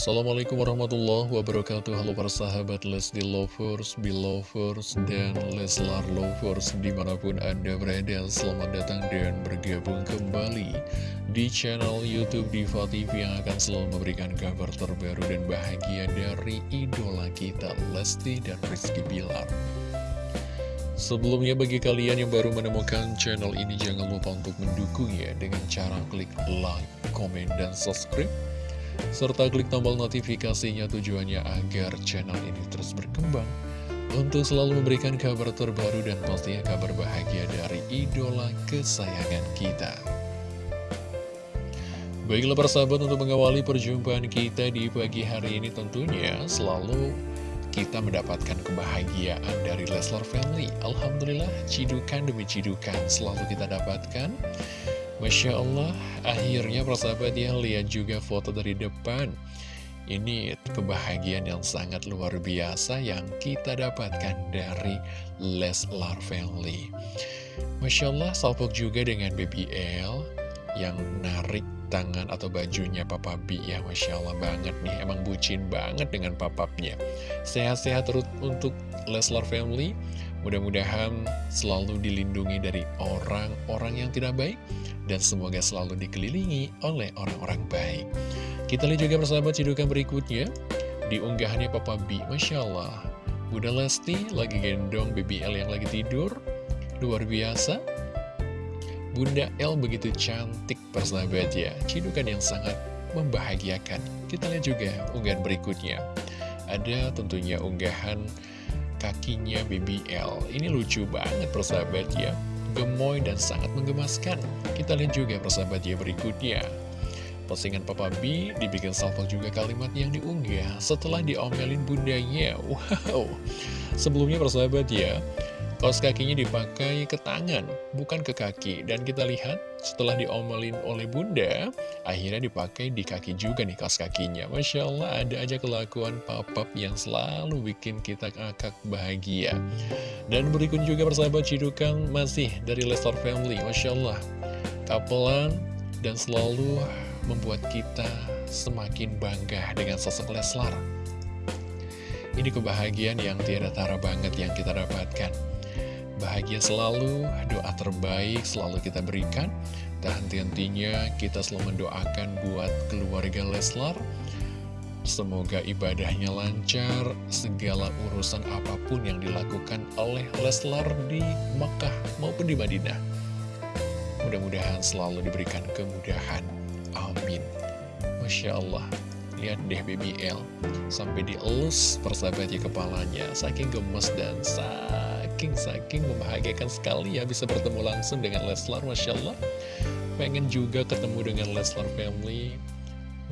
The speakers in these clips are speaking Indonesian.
Assalamualaikum warahmatullahi wabarakatuh. Halo para sahabat Lesti Lovers, Belovers, dan Leslar Lovers Di mana pun Anda berada. Selamat datang dan bergabung kembali Di channel Youtube Diva TV Yang akan selalu memberikan kabar terbaru dan bahagia Dari idola kita Lesti dan Rizky Bilar. Sebelumnya bagi kalian yang baru menemukan channel ini Jangan lupa untuk mendukungnya Dengan cara klik like, komen, dan subscribe serta klik tombol notifikasinya tujuannya agar channel ini terus berkembang untuk selalu memberikan kabar terbaru dan pastinya kabar bahagia dari idola kesayangan kita. Baiklah persahabat untuk mengawali perjumpaan kita di pagi hari ini tentunya selalu kita mendapatkan kebahagiaan dari Leslar Family. Alhamdulillah, cidukan demi cidukan selalu kita dapatkan. Masya Allah, akhirnya persahabat ya, lihat juga foto dari depan. Ini kebahagiaan yang sangat luar biasa yang kita dapatkan dari Leslar Family. Masya Allah, salpok juga dengan BBL yang narik tangan atau bajunya Papa B ya Masya Allah banget nih Emang bucin banget dengan papapnya Sehat-sehat terus untuk Leslar Family Mudah-mudahan selalu dilindungi dari orang-orang yang tidak baik dan semoga selalu dikelilingi oleh orang-orang baik. Kita lihat juga persahabat cidukan berikutnya, di unggahannya Papa B, Masya Allah, Bunda Lesti lagi gendong BBL yang lagi tidur, luar biasa. Bunda L begitu cantik persahabat ya, cidukan yang sangat membahagiakan. Kita lihat juga unggahan berikutnya. Ada tentunya unggahan kakinya BBL. Ini lucu banget persahabat ya gemoy dan sangat menggemaskan. Kita lihat juga persahabat ya berikutnya. Postingan Papa B dibikin salvo juga kalimat yang diunggah setelah diomelin bundanya. Wow, sebelumnya persahabat ya, kaos kakinya dipakai ke tangan, bukan ke kaki. Dan kita lihat setelah diomelin oleh bunda, akhirnya dipakai di kaki juga nih kaos kakinya. Masya Allah ada aja kelakuan papap yang selalu bikin kita akak bahagia. Dan berikut juga persahabat cidukan masih dari Lestar Family. Masya Allah, kapelan dan selalu membuat kita semakin bangga dengan sosok Leslar. Ini kebahagiaan yang tiada tara banget yang kita dapatkan. Bahagia selalu, doa terbaik selalu kita berikan. Dan henti-hentinya kita selalu mendoakan buat keluarga Leslar. Semoga ibadahnya lancar, segala urusan apa pun yang dilakukan oleh Leslar di Makkah maupun di Madinah. Mudah-mudahan selalu diberikan kemudahan. Amin. Masya Allah. Lihat deh BBL Sampai dielus persahabatnya kepalanya. Saking gemes dan saking-saking membahagiakan sekali ya Bisa bertemu langsung dengan Leslar Masya Allah Pengen juga ketemu dengan Leslar Family.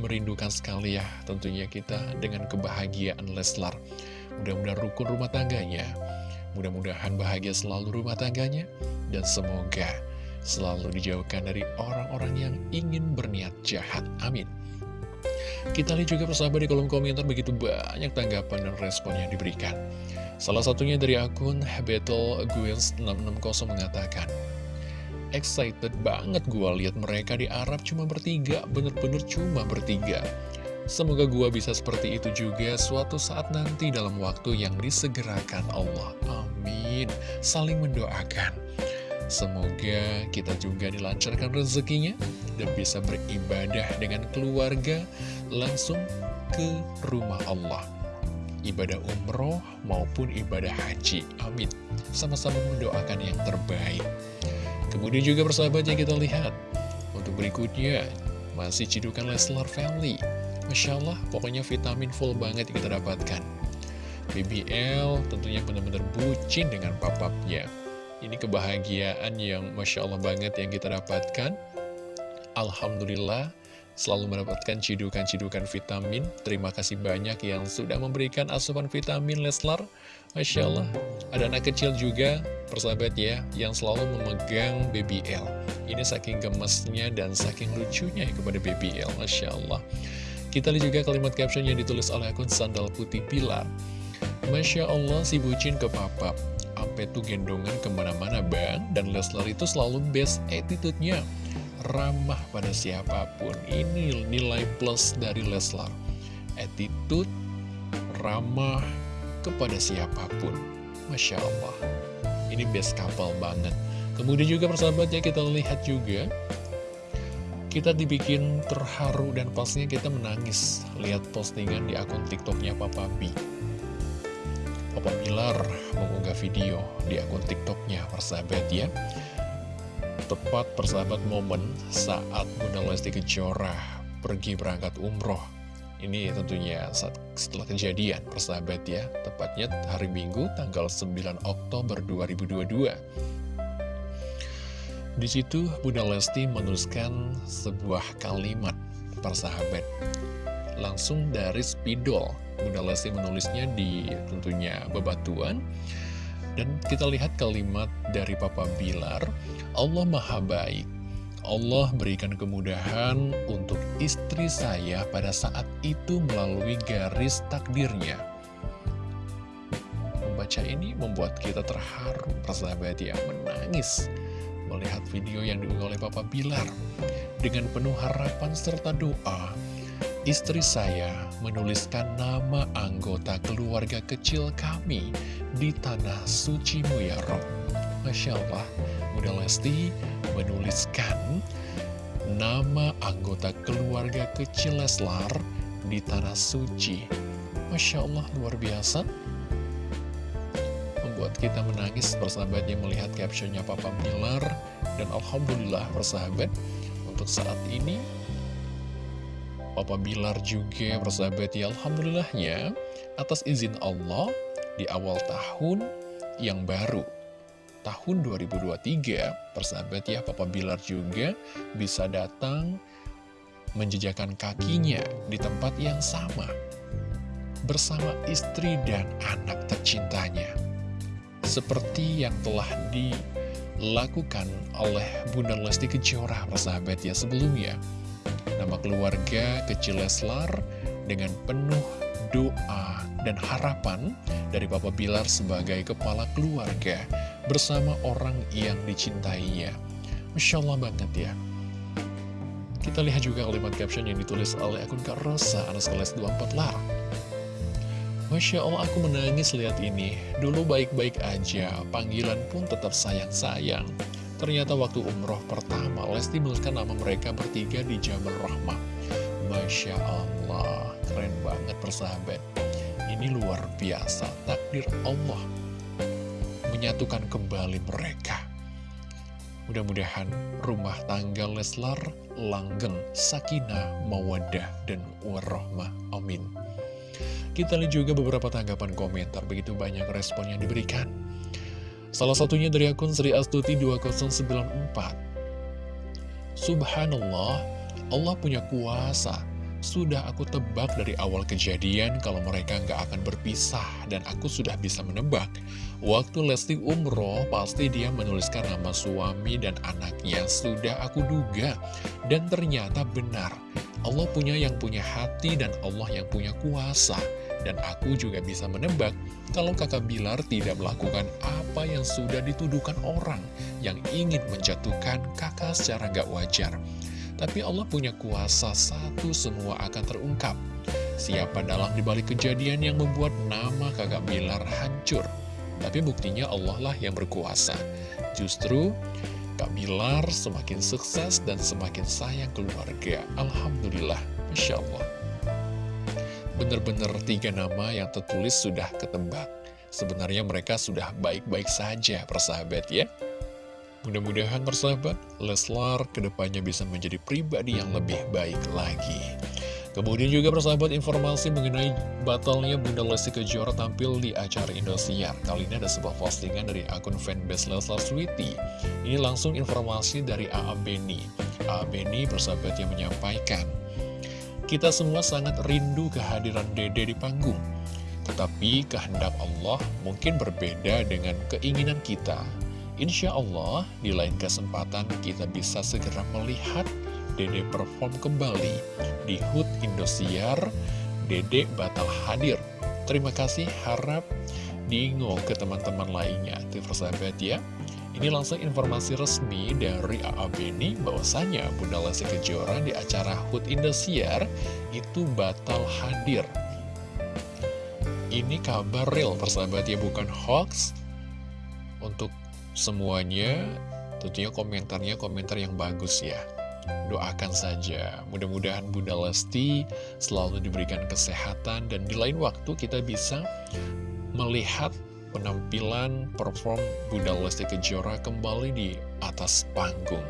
Merindukan sekali ya tentunya kita dengan kebahagiaan Leslar. Mudah-mudahan rukun rumah tangganya. Mudah-mudahan bahagia selalu rumah tangganya. Dan semoga selalu dijauhkan dari orang-orang yang ingin berniat jahat. Amin. Kita lihat juga persahabat di kolom komentar begitu banyak tanggapan dan respon yang diberikan. Salah satunya dari akun Battle Guils 660 mengatakan, Excited banget gue lihat mereka di Arab cuma bertiga, bener-bener cuma bertiga. Semoga gue bisa seperti itu juga suatu saat nanti dalam waktu yang disegerakan Allah. Amin. Saling mendoakan. Semoga kita juga dilancarkan rezekinya dan bisa beribadah dengan keluarga langsung ke rumah Allah. Ibadah umroh maupun ibadah haji. Amin. Sama-sama mendoakan yang terbaik. Kemudian juga persahabat yang kita lihat. Untuk berikutnya, masih cidukan Leslar Family. Masya Allah, pokoknya vitamin full banget yang kita dapatkan. BBL tentunya benar-benar bucin dengan papapnya. Ini kebahagiaan yang Masya Allah banget yang kita dapatkan. Alhamdulillah selalu mendapatkan cidukan-cidukan vitamin. Terima kasih banyak yang sudah memberikan asupan vitamin Leslar. Masya Allah. Ada anak kecil juga, persahabat ya, yang selalu memegang BBL. Ini saking gemesnya dan saking lucunya kepada BBL. Masya Allah. Kita lihat juga kalimat caption yang ditulis oleh akun Sandal Putih Pilar. Masya Allah si bucin ke papa sampai tuh gendongan ke mana-mana bang Dan Leslar itu selalu best attitude-nya Ramah pada siapa pun Ini nilai plus dari Leslar attitude, ramah kepada siapa pun. Masya Allah. Ini best couple banget. Kemudian juga persahabat ya kita lihat juga kita dibikin terharu dan pastinya kita menangis lihat postingan di akun tiktoknya Papa B Papa Bilar mengunggah video di akun tiktoknya persahabat ya tepat persahabat momen saat Bunda Lesti Kejora pergi berangkat umroh. Ini tentunya saat, setelah kejadian persahabat ya. Tepatnya hari Minggu tanggal 9 Oktober 2022 di situ Bunda Lesti menuliskan sebuah kalimat persahabat. Langsung dari spidol. Bunda Lesti menulisnya di tentunya bebatuan dan kita lihat kalimat dari Papa Bilar, Allah Maha Baik. Allah berikan kemudahan untuk istri saya pada saat itu melalui garis takdirnya. Membaca ini membuat kita terharu, persahabat ya, menangis melihat video yang diunggah oleh Papa Bilar. Dengan penuh harapan serta doa, istri saya menuliskan nama anggota keluarga kecil kami di Tanah Suci Muyaro. Masya Allah, Bunda Lesti menuliskan nama anggota keluarga kecil Leslar di Tanah Suci. Masya Allah, luar biasa membuat kita menangis persahabatnya melihat captionnya Papa Bilar dan Alhamdulillah persahabat untuk saat ini Papa Bilar juga persahabat ya Alhamdulillahnya atas izin Allah di awal tahun yang baru tahun 2023 persahabat ya Papa Bilar juga bisa datang menjejakan kakinya di tempat yang sama bersama istri dan anak tercintanya seperti yang telah dilakukan oleh Bunda Lesti Kejora, persahabat ya sebelumnya. Nama keluarga kecil Leslar dengan penuh doa dan harapan dari Papa Bilar sebagai kepala keluarga bersama orang yang dicintainya. Masya Allah banget ya. Kita lihat juga kalimat caption yang ditulis oleh akun Kak Rosa, kelas 24 lar. Masya Allah aku menangis lihat ini Dulu baik-baik aja Panggilan pun tetap sayang-sayang Ternyata waktu umroh pertama Lesti menuliskan nama mereka bertiga di Jamal Rahmah Masya Allah Keren banget persahabat Ini luar biasa Takdir Allah Menyatukan kembali mereka Mudah-mudahan rumah tangga Leslar langgeng, sakinah, mawadah, dan warahmah. Amin. Kita lihat juga beberapa tanggapan komentar, begitu banyak respon yang diberikan. Salah satunya dari akun Sri Astuti 2094. Subhanallah, Allah punya kuasa. Sudah aku tebak dari awal kejadian kalau mereka nggak akan berpisah dan aku sudah bisa menebak. Waktu Lesti umroh, pasti dia menuliskan nama suami dan anaknya. Sudah aku duga. Dan ternyata benar. Allah punya yang punya hati dan Allah yang punya kuasa. Dan aku juga bisa menebak kalau kakak Bilar tidak melakukan apa yang sudah dituduhkan orang yang ingin menjatuhkan kakak secara gak wajar. Tapi Allah punya kuasa satu semua akan terungkap. Siapa dalam dibalik kejadian yang membuat nama kakak Bilar hancur. Tapi buktinya Allah lah yang berkuasa. Justru Kak Bilar semakin sukses dan semakin sayang keluarga. Alhamdulillah, Masya Allah. Benar-benar tiga nama yang tertulis sudah ketebak. Sebenarnya mereka sudah baik-baik saja, persahabat ya. Mudah-mudahan persahabat, Leslar ke depannya bisa menjadi pribadi yang lebih baik lagi. Kemudian juga persahabat informasi mengenai batalnya Bunda Lesti Kejora tampil di acara Indosiar. Kali ini ada sebuah postingan dari akun fanbase Leslar Sweety. Ini langsung informasi dari A.A. Beni. A.A. Beni persahabat yang menyampaikan, kita semua sangat rindu kehadiran Dede di panggung. Tetapi kehendak Allah mungkin berbeda dengan keinginan kita. Insya Allah, di lain kesempatan kita bisa segera melihat Dede perform kembali di HUT Indosiar. Dede batal hadir. Terima kasih, harap diingo ke teman-teman lainnya. Itu persahabat ya. Ini langsung informasi resmi dari AA Beni bahwasanya Bunda Lesti Kejora di acara HUT Indosiar itu batal hadir. Ini kabar real persahabat ya bukan hoax. Untuk semuanya tentunya komentarnya komentar yang bagus ya. Doakan saja, mudah-mudahan Bunda Lesti selalu diberikan kesehatan dan di lain waktu kita bisa melihat penampilan perform Bunda Lesti Kejora kembali di atas panggung.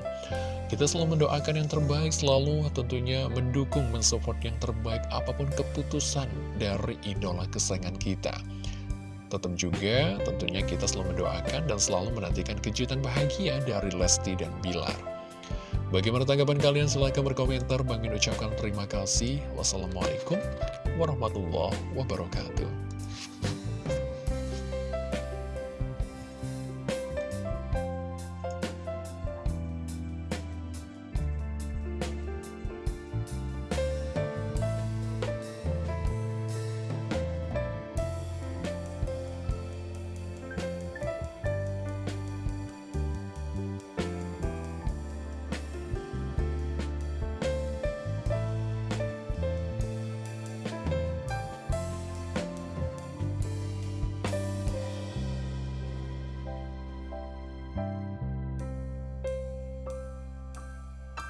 Kita selalu mendoakan yang terbaik, selalu tentunya mendukung, mensupport yang terbaik apa pun keputusan dari idola kesayangan kita. Tetap juga tentunya kita selalu mendoakan dan selalu menantikan kejutan bahagia dari Lesti dan Bilar. Bagaimana tanggapan kalian? Silahkan berkomentar. Bang Min ucapkan terima kasih. Wassalamualaikum warahmatullahi wabarakatuh.